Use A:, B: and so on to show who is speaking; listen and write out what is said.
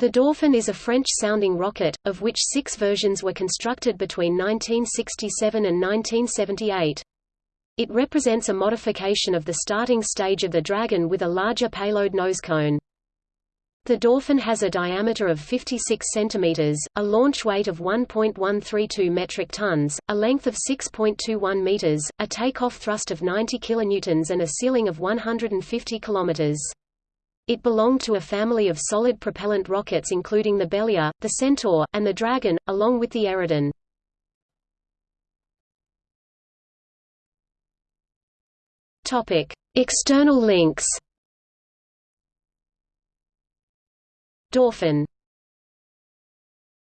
A: The Dauphin is a French-sounding rocket, of which six versions were constructed between 1967 and 1978. It represents a modification of the starting stage of the Dragon with a larger payload nose cone. The Dauphin has a diameter of 56 cm, a launch weight of 1.132 metric tons, a length of 6.21 meters, a takeoff thrust of 90 kilonewtons and a ceiling of 150 kilometers. It belonged to a family of solid propellant rockets including the Bélier, the Centaur, and the Dragon, along with the Eridan. External links. Dauphin